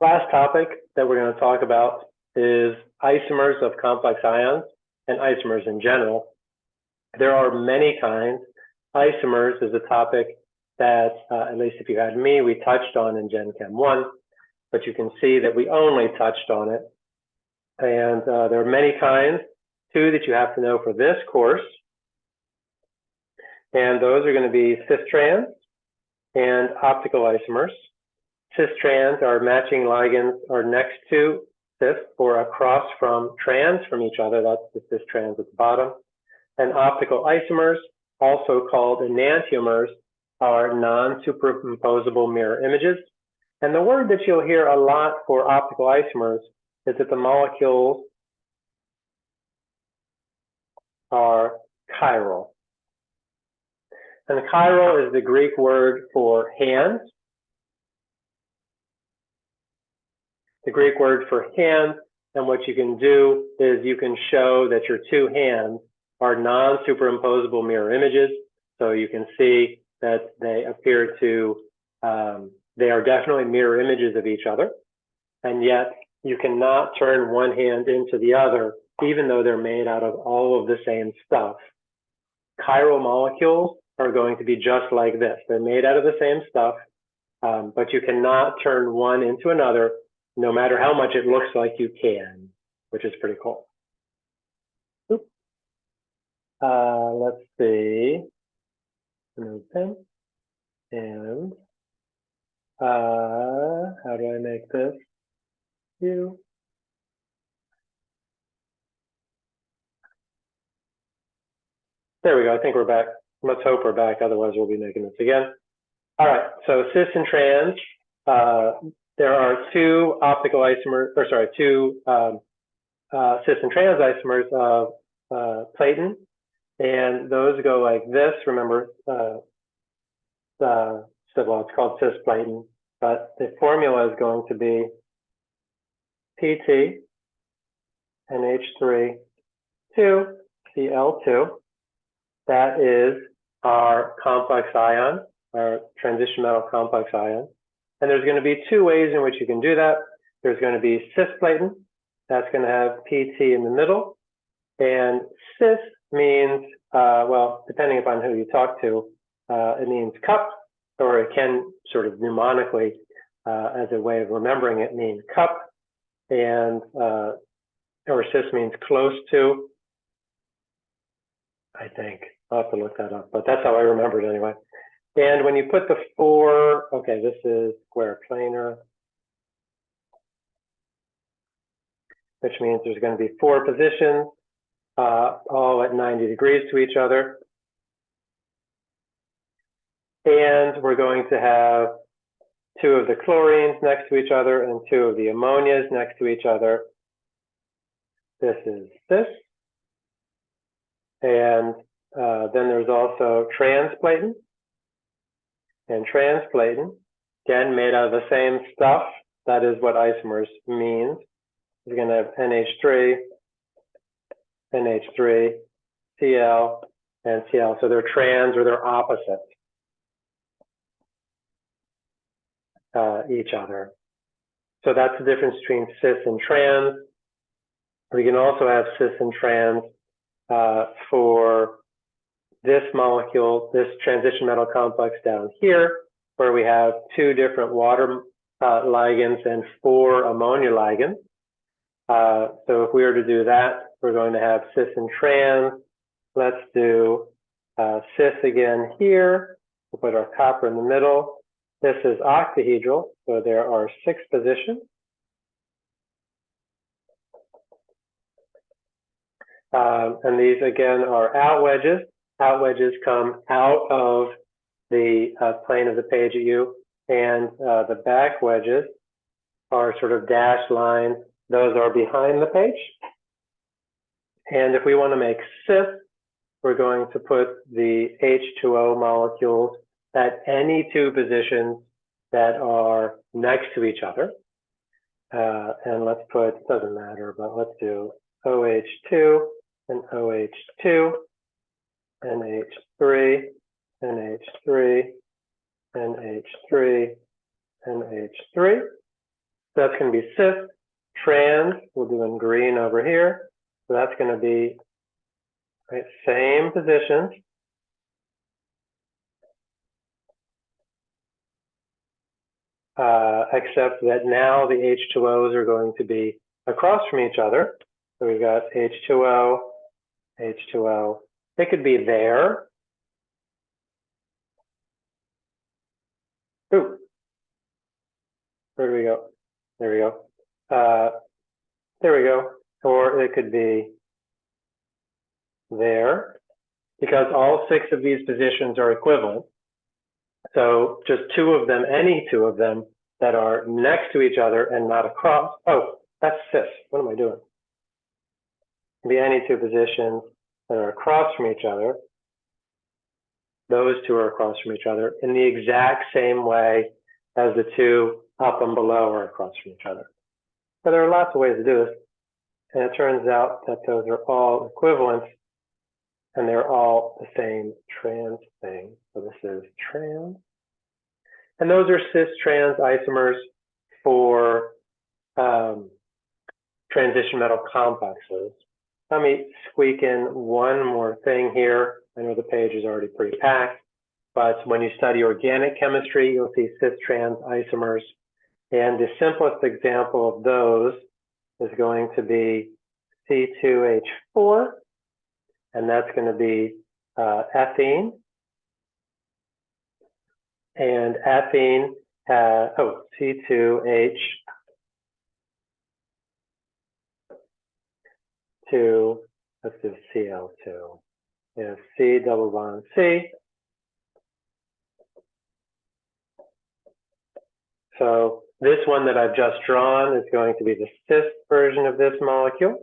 Last topic that we're going to talk about is isomers of complex ions and isomers in general. There are many kinds. Isomers is a topic that, uh, at least if you had me, we touched on in Gen Chem 1, but you can see that we only touched on it. And uh, there are many kinds, two that you have to know for this course. And those are going to be cis trans and optical isomers. Cis trans are matching ligands are next to cis or across from trans from each other. That's the cis trans at the bottom. And optical isomers, also called enantiomers, are non-superimposable mirror images. And the word that you'll hear a lot for optical isomers is that the molecules are chiral. And chiral is the Greek word for hands. The Greek word for hand, and what you can do is you can show that your two hands are non-superimposable mirror images. So you can see that they appear to, um, they are definitely mirror images of each other. And yet you cannot turn one hand into the other, even though they're made out of all of the same stuff. Chiral molecules are going to be just like this. They're made out of the same stuff, um, but you cannot turn one into another, no matter how much it looks like you can, which is pretty cool. Uh, let's see. And uh, how do I make this? You. There we go. I think we're back. Let's hope we're back. Otherwise, we'll be making this again. All right. So cis and trans. Uh, there are two optical isomers, or sorry, two um, uh, cis and trans isomers of uh, and those go like this. Remember, uh, well, it's called cisplatin, but the formula is going to be PT NH3 2 Cl2. That is our complex ion, our transition metal complex ion. And there's going to be two ways in which you can do that. There's going to be cisplatin. That's going to have PT in the middle. And cis means, uh, well, depending upon who you talk to, uh, it means cup, or it can sort of mnemonically, uh, as a way of remembering it, mean cup. And, uh, or cis means close to, I think. I'll have to look that up, but that's how I remember it anyway. And when you put the four, okay, this is square planar, which means there's going to be four positions, uh, all at 90 degrees to each other. And we're going to have two of the chlorines next to each other and two of the ammonias next to each other. This is this. And uh, then there's also transplatin. And transplatin, again, made out of the same stuff. That is what isomers means. You're going to have NH3, NH3, Cl, and Cl. So they're trans or they're opposite uh, each other. So that's the difference between cis and trans. We can also have cis and trans uh, for this molecule, this transition metal complex down here, where we have two different water uh, ligands and four ammonia ligands. Uh, so if we were to do that, we're going to have cis and trans. Let's do uh, cis again here. We'll put our copper in the middle. This is octahedral, so there are six positions. Um, and these again are out wedges out wedges come out of the uh, plane of the page at you, and uh, the back wedges are sort of dashed lines. Those are behind the page. And if we want to make cis, we're going to put the H2O molecules at any two positions that are next to each other. Uh, and let's put, doesn't matter, but let's do OH2 and OH2 NH3, NH3, NH3, NH3. So that's going to be cis, trans, we'll do in green over here. So that's going to be right, same positions. Uh, except that now the H2Os are going to be across from each other. So we've got H2O, H2O. They could be there. Ooh. Where do we go? There we go. Uh, there we go. Or it could be there because all six of these positions are equivalent. So just two of them, any two of them that are next to each other and not across. Oh, that's cis. What am I doing? Be any two positions that are across from each other. Those two are across from each other in the exact same way as the two up and below are across from each other. So there are lots of ways to do this. And it turns out that those are all equivalent and they're all the same trans thing. So this is trans. And those are cis-trans isomers for um, transition metal complexes. Let me squeak in one more thing here. I know the page is already pretty packed, but when you study organic chemistry, you'll see cis-trans isomers. And the simplest example of those is going to be C2H4, and that's going to be uh, ethene. And ethene, uh, oh, C2H let's do Cl2. Yeah, C double bond C. So this one that I've just drawn is going to be the cis version of this molecule.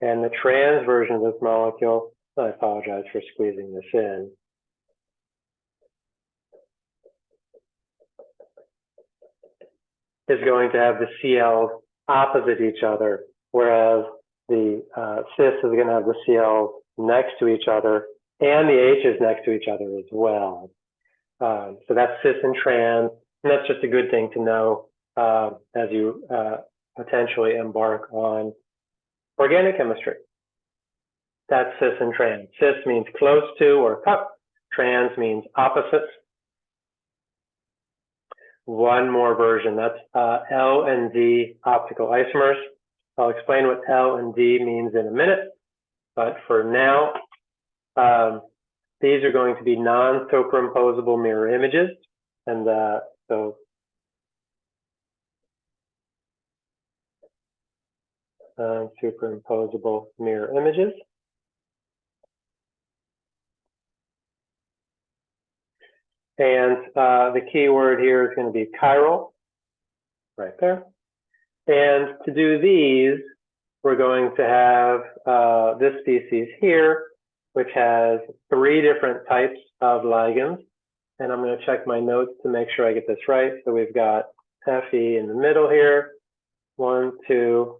And the trans version of this molecule, I apologize for squeezing this in. is going to have the CLs opposite each other, whereas the uh, cis is going to have the CLs next to each other and the H's next to each other as well. Um, so that's cis and trans, and that's just a good thing to know uh, as you uh, potentially embark on organic chemistry. That's cis and trans. Cis means close to or cup. Trans means opposites. One more version, that's uh, L and D optical isomers. I'll explain what L and D means in a minute, but for now, um, these are going to be non-superimposable mirror images. And uh, so non-superimposable mirror images. And uh, the key word here is going to be chiral, right there. And to do these, we're going to have uh, this species here, which has three different types of ligands. And I'm going to check my notes to make sure I get this right. So we've got Fe in the middle here. One, two,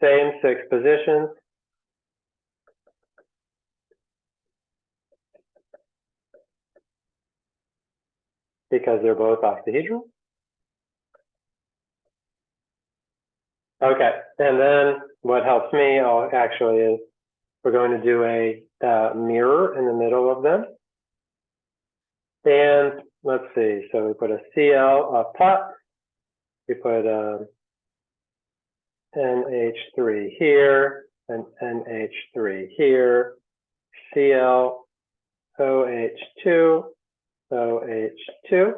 same six positions. Because they're both octahedral. Okay, and then what helps me oh, actually is we're going to do a uh, mirror in the middle of them. And let's see, so we put a CL up top, we put a NH3 here, and NH3 here, Cl, OH2, OH2,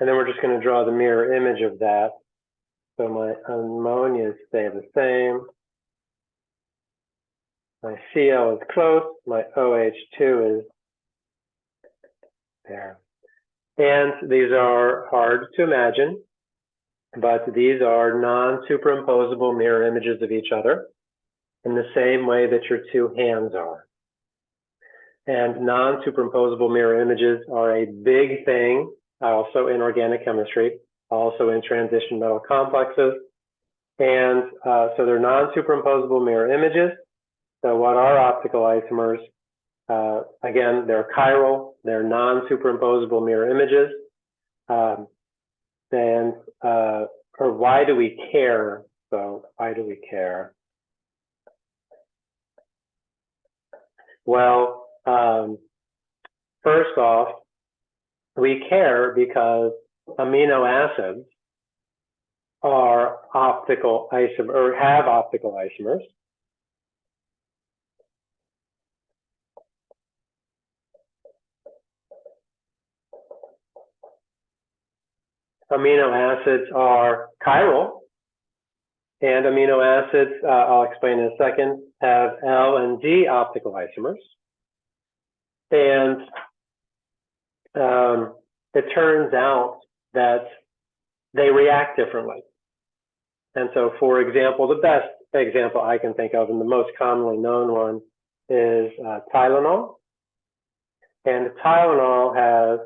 and then we're just going to draw the mirror image of that so my ammonias stay the same. My Cl is close, my OH2 is there. And these are hard to imagine, but these are non-superimposable mirror images of each other in the same way that your two hands are. And non-superimposable mirror images are a big thing also in organic chemistry also in transition metal complexes. And uh, so they're non-superimposable mirror images. So what are optical isomers? Uh, again, they're chiral, they're non-superimposable mirror images. Um, and uh, or why do we care? So why do we care? Well, um, first off, we care because amino acids are optical isomer or have optical isomers. Amino acids are chiral, and amino acids, uh, I'll explain in a second, have L and D optical isomers. And um, it turns out that they react differently. And so, for example, the best example I can think of and the most commonly known one is uh, Tylenol. And Tylenol has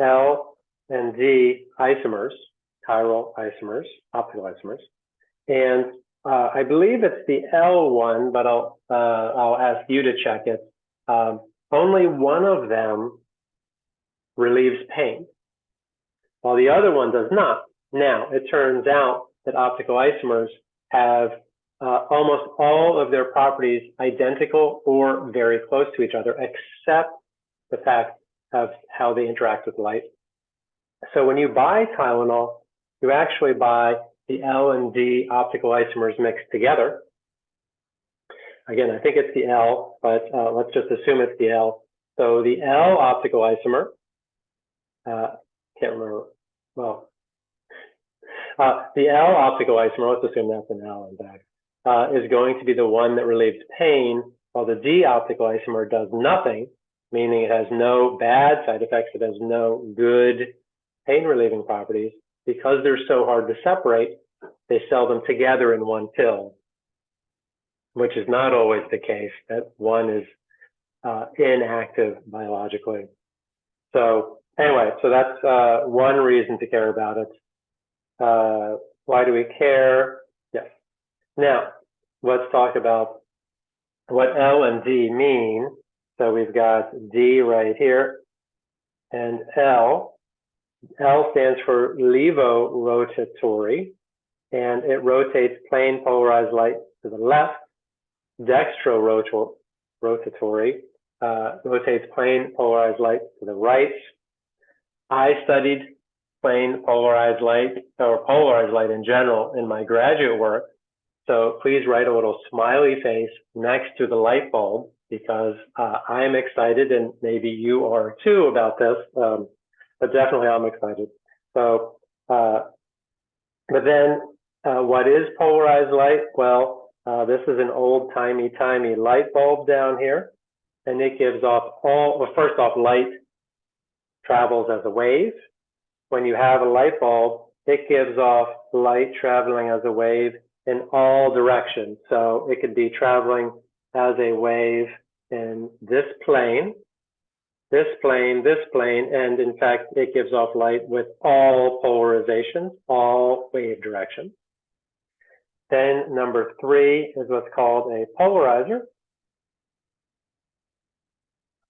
L and D isomers, chiral isomers, optical isomers. And uh, I believe it's the L one, but I'll uh, I'll ask you to check it. Um, only one of them relieves pain, while the other one does not. Now, it turns out that optical isomers have uh, almost all of their properties identical or very close to each other, except the fact of how they interact with light. So when you buy Tylenol, you actually buy the L and D optical isomers mixed together. Again, I think it's the L, but uh, let's just assume it's the L. So the L optical isomer, uh, can't remember, well, uh, the L optical isomer, let's assume that's an L in fact, uh, is going to be the one that relieves pain, while the D optical isomer does nothing, meaning it has no bad side effects, it has no good pain relieving properties. Because they're so hard to separate, they sell them together in one pill, which is not always the case, that one is uh, inactive biologically. So anyway, so that's uh, one reason to care about it. Uh, why do we care? Yes. Now, let's talk about what L and D mean. So we've got D right here and L. L stands for levorotatory, and it rotates plane polarized light to the left. Dextrorotatory uh, rotates plane polarized light to the right. I studied plane polarized light or polarized light in general in my graduate work. So please write a little smiley face next to the light bulb because uh, I'm excited and maybe you are too about this, um, but definitely I'm excited. So, uh, but then uh, what is polarized light? Well, uh, this is an old timey timey light bulb down here and it gives off all, well, first off, light travels as a wave when you have a light bulb, it gives off light traveling as a wave in all directions. So it could be traveling as a wave in this plane, this plane, this plane, and in fact, it gives off light with all polarizations, all wave directions. Then number three is what's called a polarizer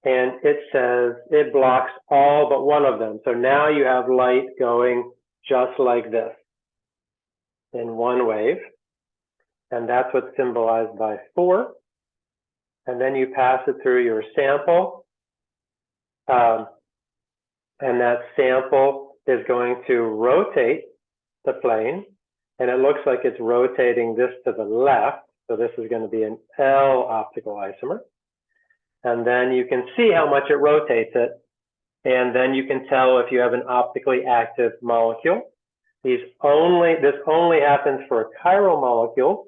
and it says it blocks all but one of them. So now you have light going just like this in one wave. And that's what's symbolized by four. And then you pass it through your sample. Um, and that sample is going to rotate the plane. And it looks like it's rotating this to the left. So this is going to be an L optical isomer and then you can see how much it rotates it. And then you can tell if you have an optically active molecule. These only, this only happens for a chiral molecule.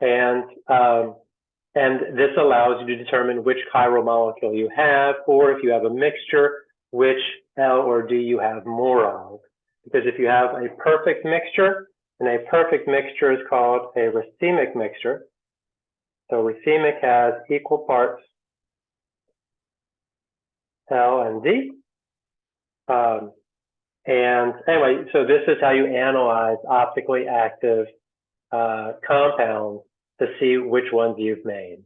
And, um, and this allows you to determine which chiral molecule you have, or if you have a mixture, which L or D you have more of. Because if you have a perfect mixture, and a perfect mixture is called a racemic mixture, so racemic has equal parts L and D. Um, and anyway, so this is how you analyze optically active uh, compounds to see which ones you've made.